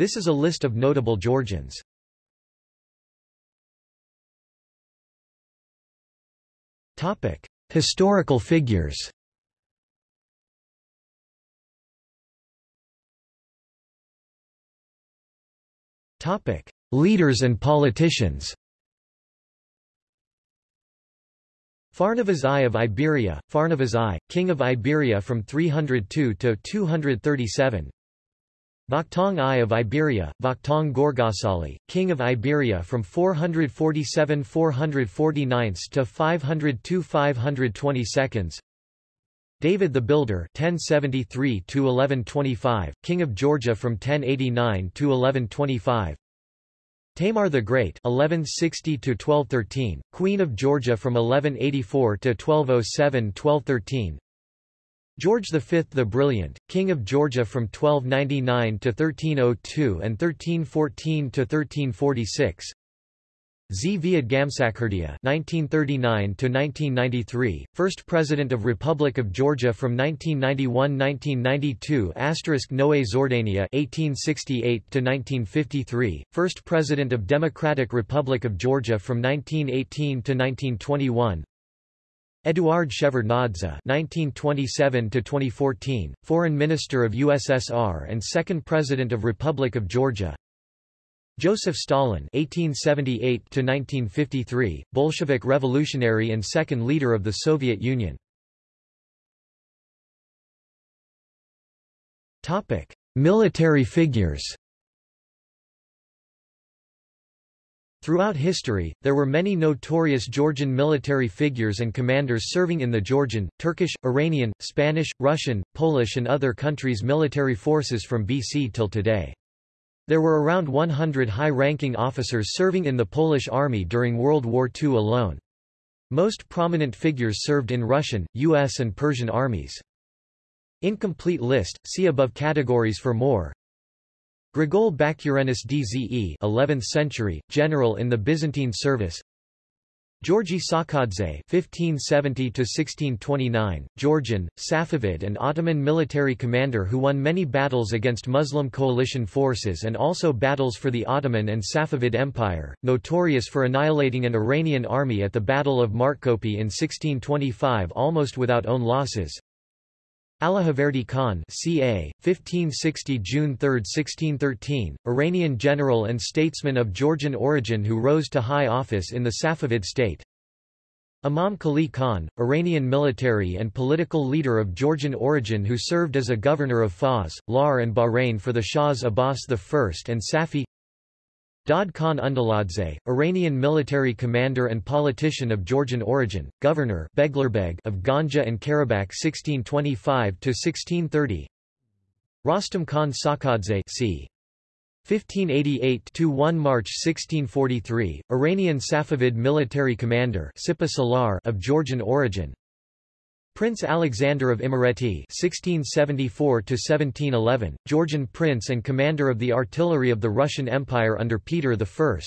This is a list of notable Georgians. Topic: Historical figures. Topic: Leaders and politicians. Pharnavaz I of Iberia, Pharnavaz I, king of Iberia from 302 to 237. Vakhtang I of Iberia, Vakhtang Gorgasali, king of Iberia from 447–449 to 502–522. David the Builder 1073 to 1125 king of Georgia from 1089 to 1125 Tamar the Great 1160 to 1213 queen of Georgia from 1184 to 1207-1213 George V the Brilliant king of Georgia from 1299 to 1302 and 1314 to 1346 Zviad Gamsakhurdia (1939–1993), first President of Republic of Georgia from 1991–1992. Asterisk Noé Zhordania (1868–1953), first President of Democratic Republic of Georgia from 1918–1921. Eduard Shevardnadze (1927–2014), Foreign Minister of USSR and second President of Republic of Georgia. Joseph Stalin (1878–1953), Bolshevik revolutionary and second leader of the Soviet Union. Topic: Military figures. Throughout history, there were many notorious Georgian military figures and commanders serving in the Georgian, Turkish, Iranian, Spanish, Russian, Polish and other countries' military forces from BC till today. There were around 100 high-ranking officers serving in the Polish army during World War II alone. Most prominent figures served in Russian, U.S. and Persian armies. Incomplete list, see above categories for more. Grigol Bakurenis Dze 11th century, general in the Byzantine service Georgi Sakadze (1570–1629), Georgian, Safavid, and Ottoman military commander who won many battles against Muslim coalition forces and also battles for the Ottoman and Safavid Empire, notorious for annihilating an Iranian army at the Battle of Martkopi in 1625 almost without own losses. Allahverdi Khan ca. 1560 June 3, 1613, Iranian general and statesman of Georgian origin who rose to high office in the Safavid state. Imam Khalil Khan, Iranian military and political leader of Georgian origin who served as a governor of Fars, Lar and Bahrain for the Shahs Abbas I and Safi Dad Khan Undaladze, Iranian military commander and politician of Georgian origin, governor Beglerbeg of Ganja and Karabakh 1625–1630 Rostam Khan Sakadze c. 1588–1 March 1643, Iranian Safavid military commander of Georgian origin, Prince Alexander of Imereti (1674–1711), Georgian prince and commander of the artillery of the Russian Empire under Peter I.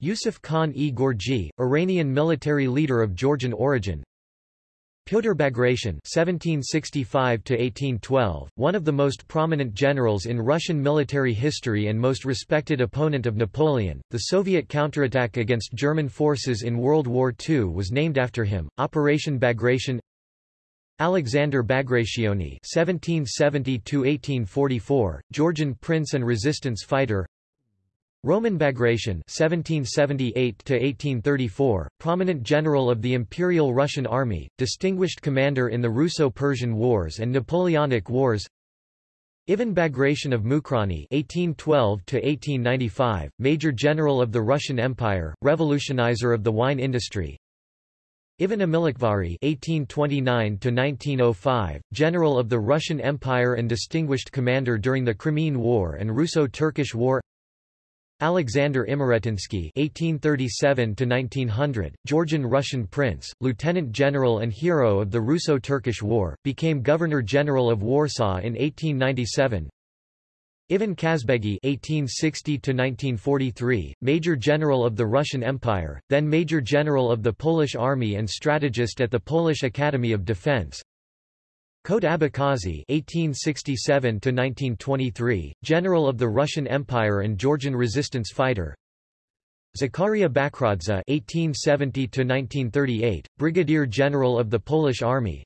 Yusuf Khan e Gorgi, Iranian military leader of Georgian origin. Pyotr Bagration (1765–1812), one of the most prominent generals in Russian military history and most respected opponent of Napoleon. The Soviet counterattack against German forces in World War II was named after him. Operation Bagration. Alexander Bagrationi (1770–1844), Georgian prince and resistance fighter. Roman Bagration (1778–1834), prominent general of the Imperial Russian Army, distinguished commander in the Russo-Persian Wars and Napoleonic Wars. Ivan Bagration of Mukhrani (1812–1895), major general of the Russian Empire, revolutionizer of the wine industry. Ivan Amilakhvari (1829–1905), general of the Russian Empire and distinguished commander during the Crimean War and Russo-Turkish War. Alexander Imeretinsky (1837–1900), Georgian-Russian prince, lieutenant general and hero of the Russo-Turkish War, became governor-general of Warsaw in 1897. Ivan Kazbegi (1860–1943), Major General of the Russian Empire, then Major General of the Polish Army and strategist at the Polish Academy of Defense. Kot Abkhazi (1867–1923), general of the Russian Empire and Georgian resistance fighter. Zakaria Bakradze (1870–1938), brigadier general of the Polish Army.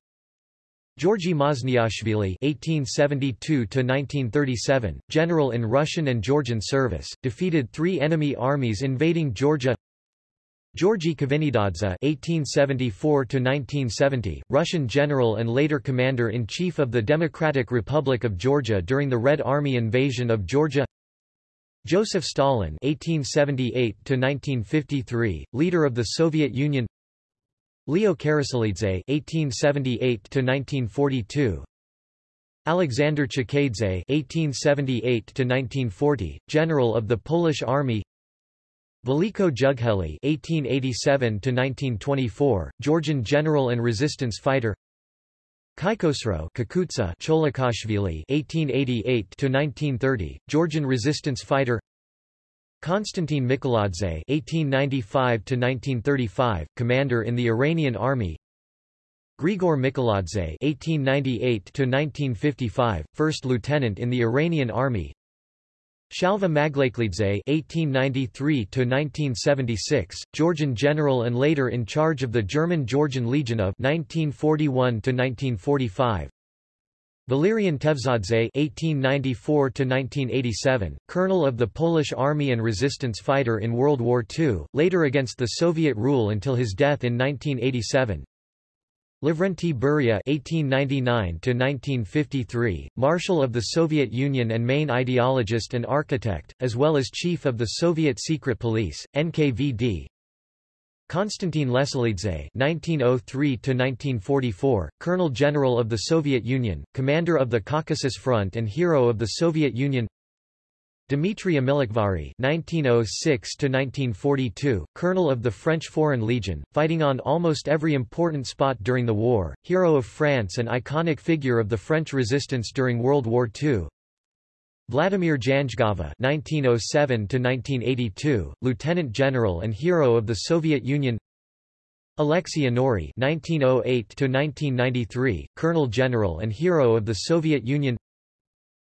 Georgi Mazniashvili (1872–1937), general in Russian and Georgian service, defeated three enemy armies invading Georgia. Georgy Kvinitadze (1874–1970), Russian general and later commander-in-chief of the Democratic Republic of Georgia during the Red Army invasion of Georgia. Joseph Stalin (1878–1953), leader of the Soviet Union. Leo Karasulidze (1878–1942). Alexander Chkheidze (1878–1940), general of the Polish Army. Veliko Jugheli (1887–1924), Georgian general and resistance fighter. Kaikosro Kakutsa Cholakashvili (1888–1930), Georgian resistance fighter. Konstantin Mikoladze (1895–1935), commander in the Iranian army. Grigor Mikoladze (1898–1955), first lieutenant in the Iranian army. Shalva Maglakelidze (1893–1976), Georgian general and later in charge of the German Georgian Legion of 1941–1945. Valerian Tevzadze (1894–1987), colonel of the Polish Army and resistance fighter in World War II, later against the Soviet rule until his death in 1987. Lavrenti Beria (1899–1953), Marshal of the Soviet Union and main ideologist and architect, as well as chief of the Soviet Secret Police (NKVD). Konstantin Leselidze (1903–1944), Colonel General of the Soviet Union, Commander of the Caucasus Front and Hero of the Soviet Union. Dmitry Amilakhvari (1906–1942), Colonel of the French Foreign Legion, fighting on almost every important spot during the war, hero of France and iconic figure of the French resistance during World War II. Vladimir Janjgava (1907–1982), Lieutenant General and hero of the Soviet Union. Alexei Yanuri (1908–1993), Colonel General and hero of the Soviet Union.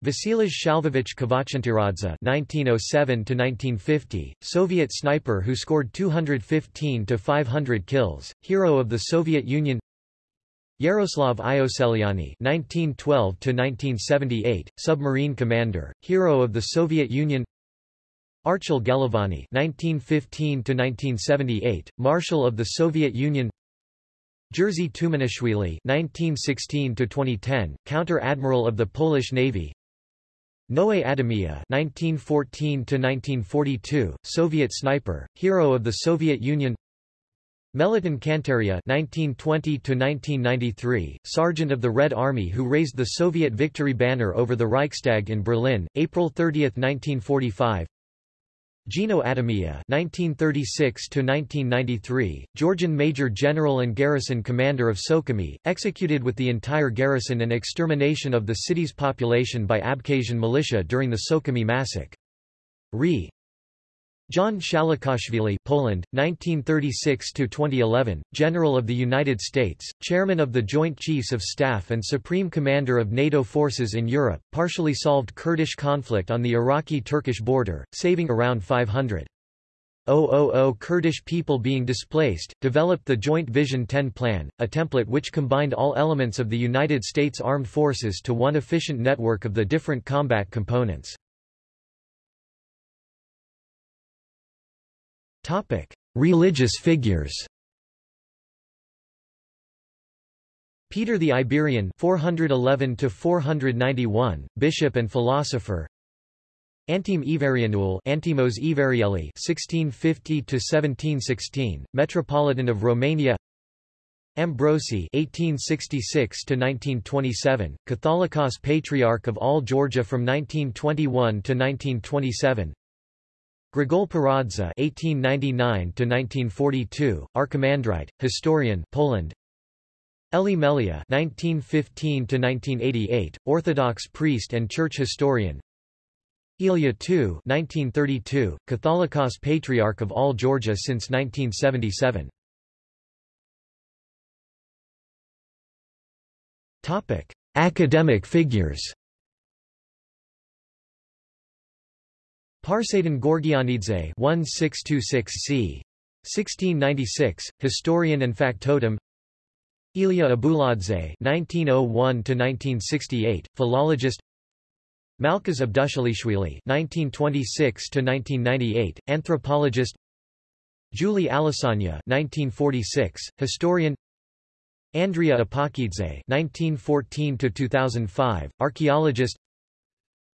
Vasilij Shalvovich Kvachantiradze (1907–1950), Soviet sniper who scored 215 to 500 kills, hero of the Soviet Union. Yaroslav Ioseliani (1912–1978), submarine commander, hero of the Soviet Union. Archil Gelovani (1915–1978), Marshal of the Soviet Union. Jerzy Tumanishvili (1916–2010), counter-admiral of the Polish Navy. Noe Adamia (1914–1942), Soviet sniper, hero of the Soviet Union. Meliton Kantaria (1920–1993), sergeant of the Red Army who raised the Soviet victory banner over the Reichstag in Berlin, April 30, 1945. Gino Adamia (1936–1993), Georgian Major General and Garrison Commander of Sukhumi, executed with the entire garrison and extermination of the city's population by Abkhazian militia during the Sukhumi massacre. Re. John Shalikashvili Poland, 1936–2011, General of the United States, Chairman of the Joint Chiefs of Staff and Supreme Commander of NATO forces in Europe, partially solved Kurdish conflict on the Iraqi-Turkish border, saving around 500. 000 Kurdish people being displaced, developed the Joint Vision 10 plan, a template which combined all elements of the United States Armed Forces to one efficient network of the different combat components. Religious figures Peter the Iberian 411 491 bishop and philosopher. Antim Everianul Antimos Everieli 1650 1716 metropolitan of Romania. Ambrosi 1866 1927 Catholicos Patriarch of all Georgia from 1921 to 1927 Grigol Paradze (1899–1942), Archimandrite, historian, Poland. Eli Melia (1915–1988), Orthodox priest and church historian. Ilya II (1932), Catholicos Patriarch of all Georgia since 1977. Topic: Academic figures Parsadin Gorgianidze 1626 c. 1696, historian and factotum Ilya Abuladze (1901–1968), philologist. Malkaz Abdushalishvili (1926–1998), anthropologist. Julie Alisanya (1946), historian. Andrea Apakidze (1914–2005), archaeologist.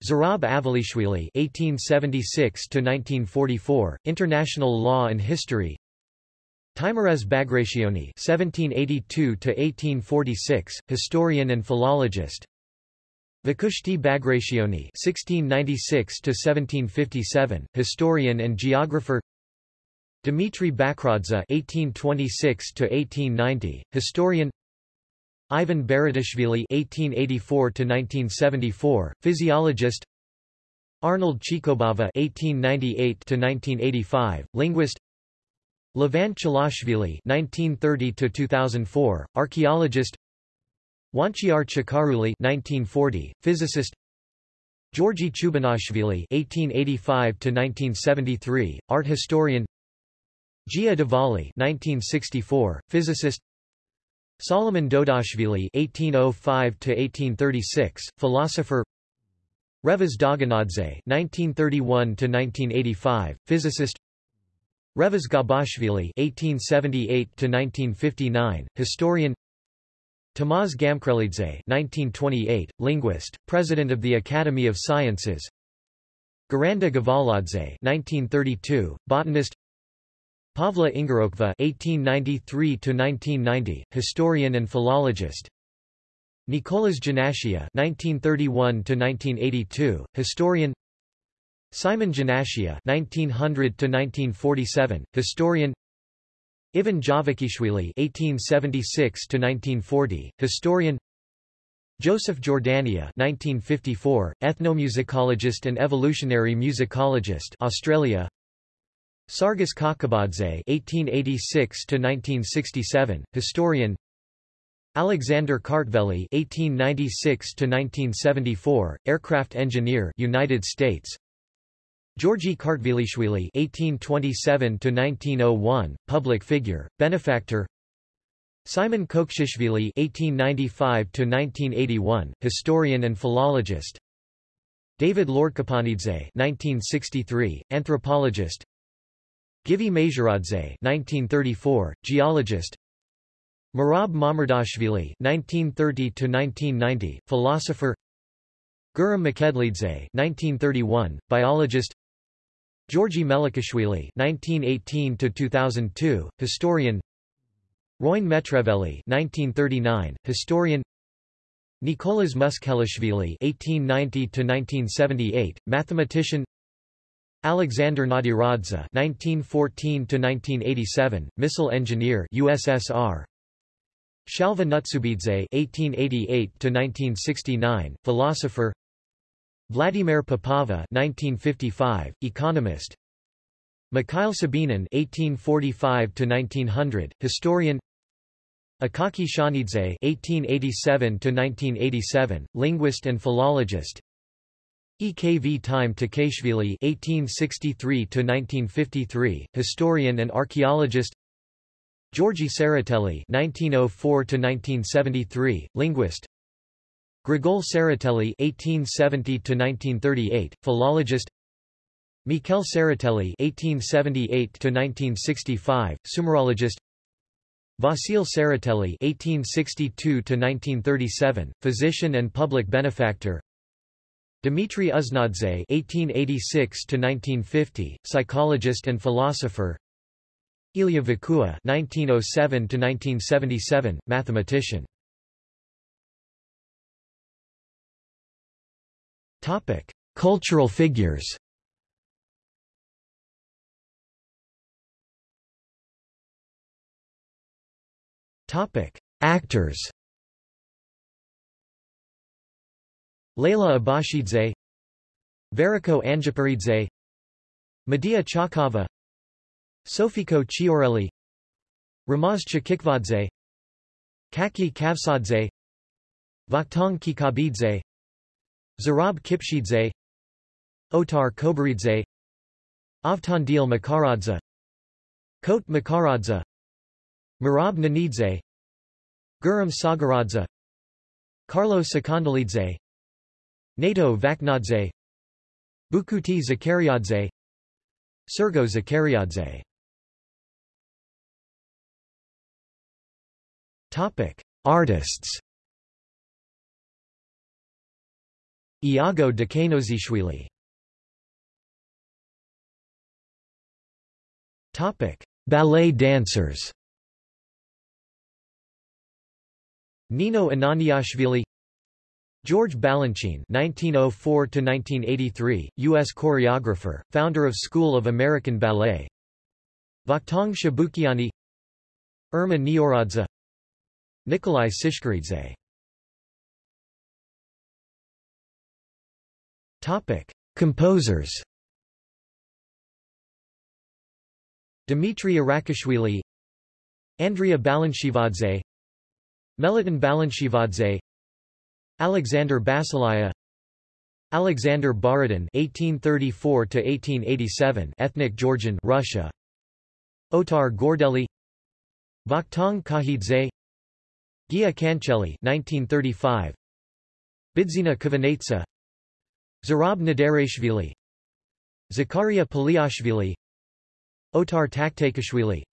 Zurab Avalishvili (1876–1944), international law and history. Teimuraz Bagrationi (1782–1846), historian and philologist. Vakhushti Bagrationi (1696–1757), historian and geographer. Dmitry Bakradze (1826–1890), historian. Ivan Baratashvili (1884–1974), physiologist. Arnold Chikobava (1898–1985), linguist. Levant Chalashvili (1930–2004), archaeologist. Wanchiar Chakaruli (1940), physicist. Georgi Chubanashvili (1885–1973), art historian. Gia Dvali (1964), physicist. Solomon Dodashvili (1805–1836), philosopher. Revaz Dogonadze (1931–1985), physicist. Revaz Gabashvili (1878–1959), historian. Tamaz Gamkrelidze (1928), linguist, president of the Academy of Sciences. Garanda Gavaladze (1932), botanist. Pavla Ingorokva (1893–1990), historian and philologist. Nicolas Janashia (1931–1982), historian. Simon Janashia (1900–1947), historian. Ivan Javakishvili (1876–1940), historian. Joseph Jordania (1954), ethnomusicologist and evolutionary musicologist, Australia. Sargis Kakabadze (1886–1967), historian. Alexander Kartveli (1896–1974), aircraft engineer, United States. Georgy Kartvelishvili (1827–1901), public figure, benefactor. Simon Kokshishvili (1895–1981), historian and philologist. David Lordkipanidze (1963), anthropologist. Givi Majoradze 1934, geologist. Merab Mamardashvili 1930 philosopher. Guram Makedlidze 1931, biologist. Georgi Melikashvili 1918-2002, historian. Roin Metreveli 1939, historian. Nicolas Muskhelishvili 1890 mathematician Alexander Nadiradze (1914–1987), missile engineer, USSR. Shalva Nutsubidze (1888–1969), philosopher. Vladimir Popova (1955), economist. Mikhail Sabinin (1845–1900), historian. Akaki Shanidze (1887–1987), linguist and philologist. Ekvtime Takaishvili (1863–1953), historian and archaeologist. Georgi Tsereteli (1904–1973), linguist. Grigol Tsereteli (1870–1938), philologist. Mikhail Tsereteli (1878–1965), Sumerologist. Vasil Tsereteli (1862–1937), physician and public benefactor. Dmitry Uznadze (1886–1950), psychologist and philosopher. Ilya Vakua (1907–1977), mathematician. Topic: Cultural figures. Topic: Actors. Leila Abashidze Veriko Anjaparidze Medea Chakava Sofiko Chiaureli Ramaz Chkhikvadze Kaki Kavsadze Vakhtang Kikabidze Zurab Kipshidze Otar Kobaridze Avtandil Makaradze Kot Makaradze Merab Nanidze Guram Sagaradze Carlo Sakandalidze Nato Vaknadze Bukuti Zakariadze Sergo Zakariadze Topic: Artists. Iago Dekanozishvili. Topic: Ballet dancers. Nino Ananiashvili George Balanchine (1904–1983), U.S. choreographer, founder of School of American Ballet. Vakhtang Shabukiani, Irma Nioradze, Nikolai Tsiskaridze. Topic: Composers. Dmitry Arakishvili, Andrea Balanchivadze, Meliton Balanchivadze, Alexander Basilaya, Alexander Borodin (1834–1887), ethnic Georgian, Russia. Otar Gordeli, Vakhtang Kakhidze, Gia Kancheli 1935 Bidzina Kvanetsa Zurab Nadarashvili Zakaria Paliashvili Otar Taktakashvili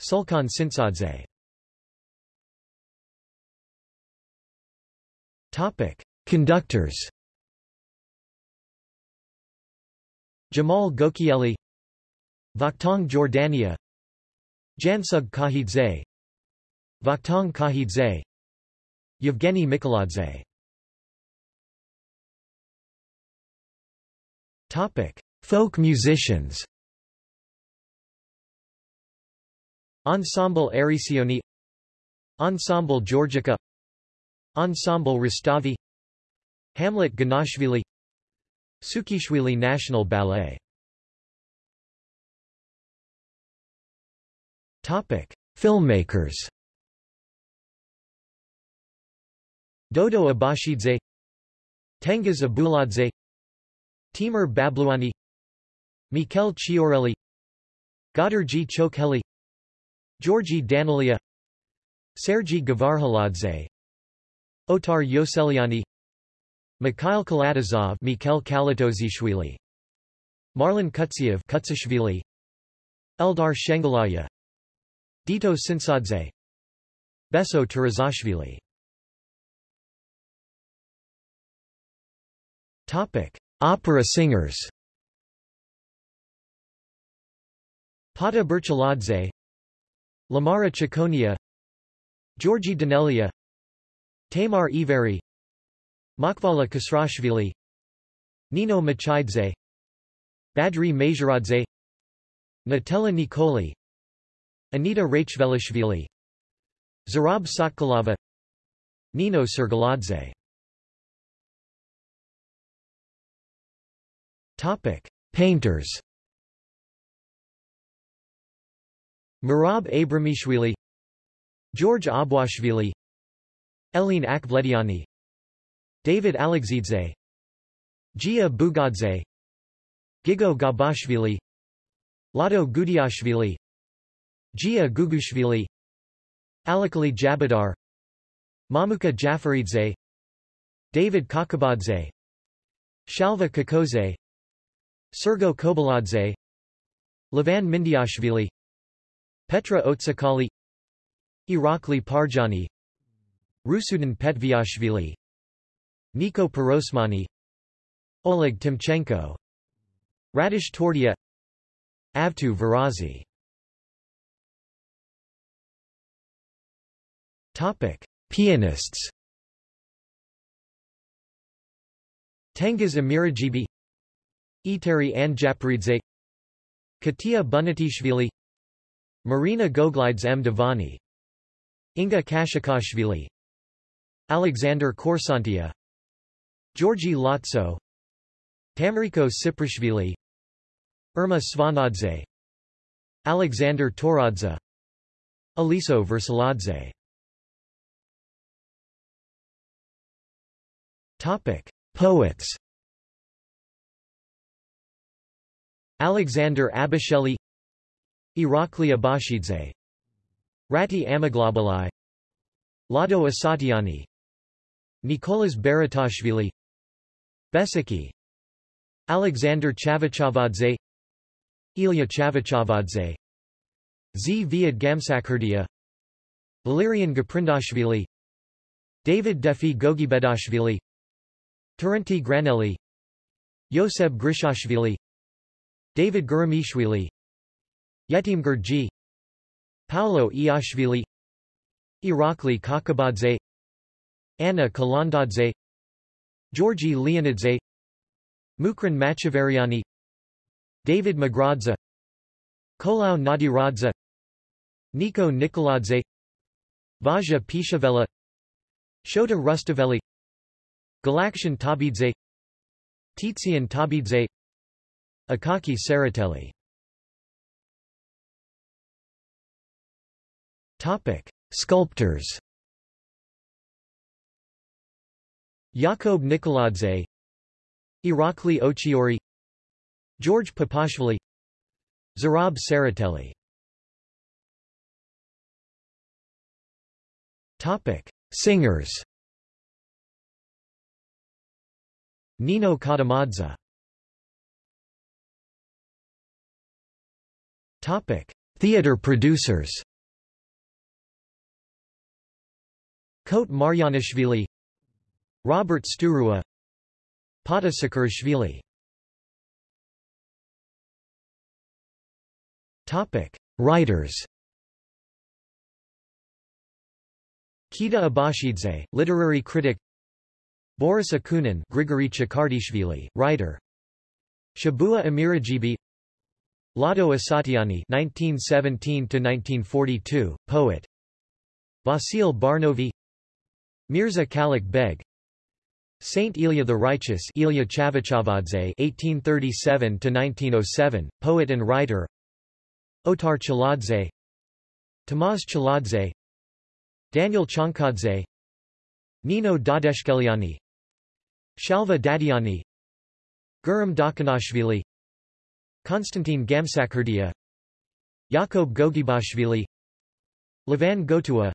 Sulkhan Tsintsadze Topic. Conductors. Jamal Gokieli Vakhtang Jordania Jansug Kakhidze Vakhtang Kakhidze Yevgeny Mikoladze Topic: Folk musicians. Ensemble Erisioni Ensemble Georgica Ensemble Rustavi Hamlet Ganashvili Sukishvili National Ballet Topic: Filmmakers Dodo Abashidze Tengiz Abuladze Timur Babluani Mikhail Chiaureli G. Chokheli Georgi Danilia Sergei Gavarhaladze Otar Yoseliani Mikhail Kalatozov Mikhail Kalatozishvili Marlon Kutsiev Kutsishvili Eldar Shengalaya Dito Sinsadze Beso Tarazashvili Topic: Opera singers. Pata Berchaladze, Lamara Chiconia, Georgi Danelia, Tamar Iveri, Makvala Kasrashvili, Nino Machidze, Badri Majoradze, Natella Nikoli, Anita Rachvelishvili, Zurab Sotkilava, Nino Sergaladze Topic: Painters. Merab Abramishvili, George Abwashvili, Eline Akhvlediani, David Alexidze, Gia Bugadze, Gigo Gabashvili, Lado Gudiashvili, Gia Gugushvili, Alakali Jabadar, Mamuka Jafaridze, David Kakabadze, Shalva Kakoze, Sergo Kobaladze. Levan Mindiashvili Petra Otsakali. Irakli Parjani Rusudan Petviashvili Niko Pirosmani Oleg Timchenko Radish Tordia Avtu Varazi Topic: Pianists. Tengiz Amirajibi Iteri Anjaparidze Khatia Buniatishvili Marina Goglides M. Devani Inga Kashikashvili Alexander Korsantia Georgi Lotso Tamariko Siprishvili Irma Svanadze Alexander Toradze Aliso Versaladze Topic: Poets. Alexander Abasheli Irakli Abashidze Rati Amaglobalai Lado Asatiani Nicolas Baratashvili Besiki Alexander Chavchavadze Ilya Chavchavadze Zviad Gamsakhurdia Valerian Gaprindashvili David Defi Gogibedashvili Terenti Granelli Yoseb Grishashvili David Guramishvili Yetim Gurji Paolo Iashvili Irakli Kakabadze Anna Kalandadze Georgi Leonidze Mukran Machavariani David Magradza Kolau Nadiradze Niko Nikoladze Vazha-Pshavela Shota Rustaveli Galaktion Tabidze Tizian Tabidze Akaki Saratelli Topic: Sculptors. Yakob Nikoladze, Irakli Ochiori, George Papashvili, Zurab Saratelli. Topic: Singers. Nino Katamadze. Topic: Theater producers. Kote Marjanishvili Robert Sturua Pata Sakarashvili Topic: Writers. Kita Abashidze, literary critic. Boris Akunin, Grigory Chakardishvili, writer. Shabua Amirajibi. Lado Asatiani (1917–1942), poet. Vasil Barnovi. Mirza Kalik Beg Saint Ilya the Righteous Ilya Chavchavadze (1837–1907), poet and writer. Otar Chaladze, Tamaz Chaladze, Daniel Chankadze, Nino Dadeshkeliani, Shalva Dadiani, Guram Dakhanashvili, Konstantin Gamsakhurdia, Yakob Gogibashvili, Levan Gotua,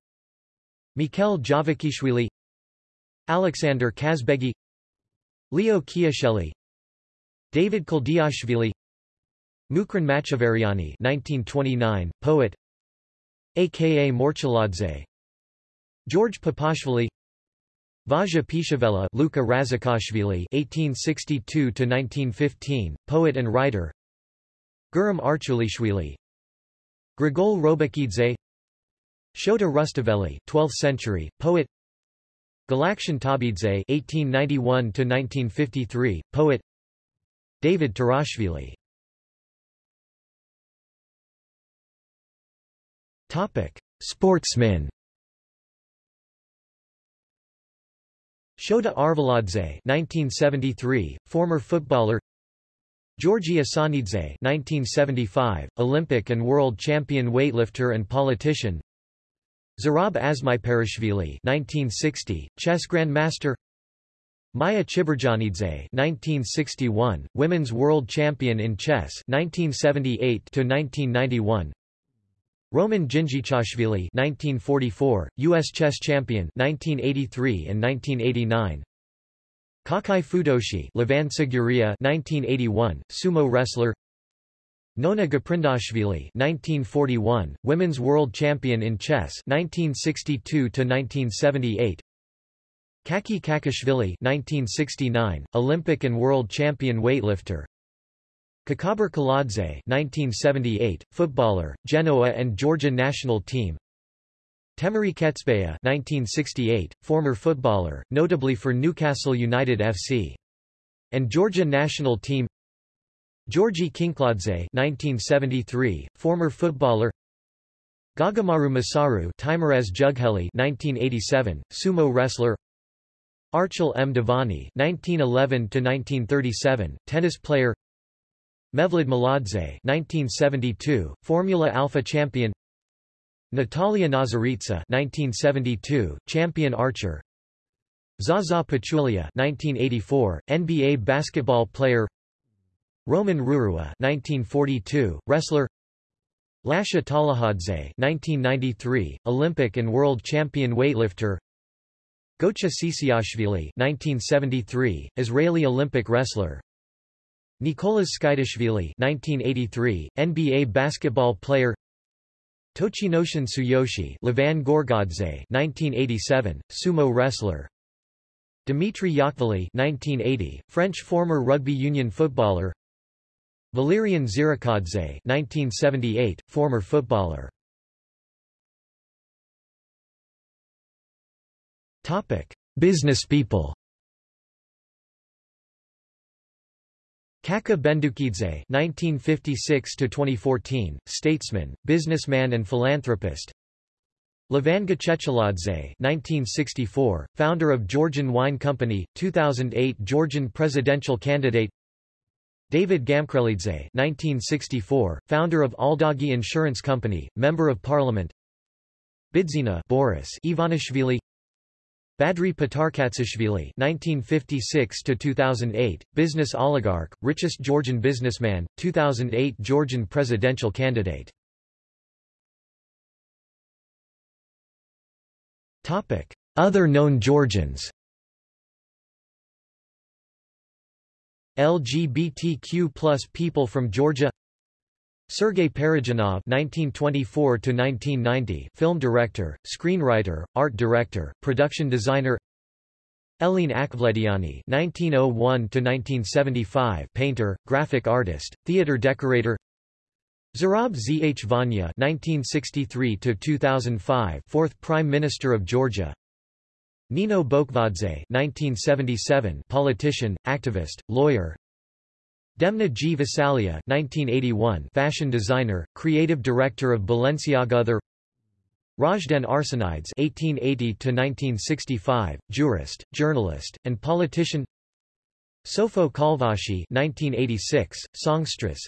Mikhail Javakishvili Alexander Kazbegi Leo Kiasheli David Koldiashvili Mukran Machavariani 1929, poet aka Morchaladze George Papashvili Vazha-Pshavela Luka Razakashvili 1862–1915, poet and writer Guram Archulishvili Grigol Robakidze Shota Rustaveli 12th century poet. Galaktion Tabidze (1891–1953), poet. David Tarashvili. Topic: Sportsmen. Shota Arveladze, 1973, former footballer. Georgi Asanidze, 1975, Olympic and world champion weightlifter and politician. Zurab Azmaiparashvili 1960, chess grandmaster. Maya Chiburdanidze 1961, women's world champion in chess 1978 to 1991 Roman Dzindzichashvili 1944, US chess champion 1983 and 1989 Kakai Fudoshi, Levan Siguria 1981, sumo wrestler Nona Gaprindashvili 1941, women's world champion in chess 1962 to 1978. Kaki Kakashvili 1969, Olympic and world champion weightlifter. Kakaber Kaladze 1978, footballer, Genoa and Georgia national team. Temuri Ketsbaia 1968, former footballer, notably for Newcastle United FC. And Georgia national team Georgi Kinkladze 1973, former footballer. Gagamaru Masaru Teimuraz Jugheli 1987, sumo wrestler. Archil M. Devani 1911-1937, tennis player. Mevlid Maladze 1972, Formula Alpha champion. Natalia Nazaritsa 1972, champion archer. Zaza Pachulia 1984, NBA basketball player Roman Rurua 1942, wrestler. Lasha Talahadze 1993, Olympic and world champion weightlifter. Gocha Sisiashvili 1973, Israeli Olympic wrestler. Nicolas Skaidashvili 1983, NBA basketball player. Tochinoshin Tsuyoshi Levan Gorgodze 1987, sumo wrestler. Dimitri Yachvili 1980, French former rugby union footballer Valerian Zirakadze 1978, former footballer Topic: Business people. Kakha Bendukidze (1956–2014), statesman, businessman, and philanthropist. Levan Gececheladze (1964), founder of Georgian Wine Company, 2008 Georgian presidential candidate. David Gamkrelidze 1964, founder of Aldagi Insurance Company, Member of Parliament Bidzina Boris Ivanishvili Badri Patarkatsishvili (1956–2008), business oligarch, richest Georgian businessman, 2008 Georgian presidential candidate. Other known Georgians. LGBTQ plus people from Georgia Sergei Parajanov (1924–1990), film director, screenwriter, art director, production designer. Eline Akhvlediani (1901–1975), painter, graphic artist, theater decorator. Zurab Zhvania (1963–2005), fourth Prime Minister of Georgia. Nino Bokvadze 1977 politician, activist, lawyer. Demna Gvasalia 1981 fashion designer, creative director of Balenciaga Other. Razdan Arsenides 1880-1965, jurist, journalist, and politician. Sofo Kalvashi 1986, songstress.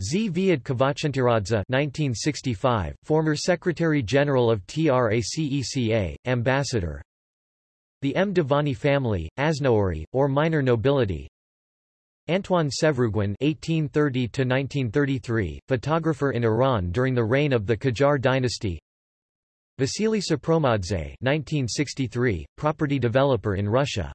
Z. Viad Kavachantiradze 1965, former Secretary-General of TRACECA, ambassador the M. Devani family, Asnouri, or minor nobility Antoine Sevruguin (1830–1933), photographer in Iran during the reign of the Qajar dynasty. Vasily Sopromadze (1963), property developer in Russia.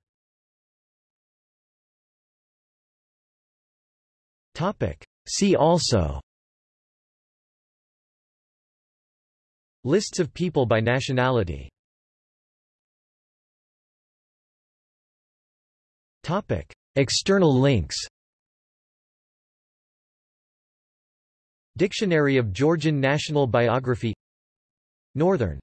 Topic. See also. Lists of people by nationality. Topic: External links. Dictionary of Georgian National Biography Northern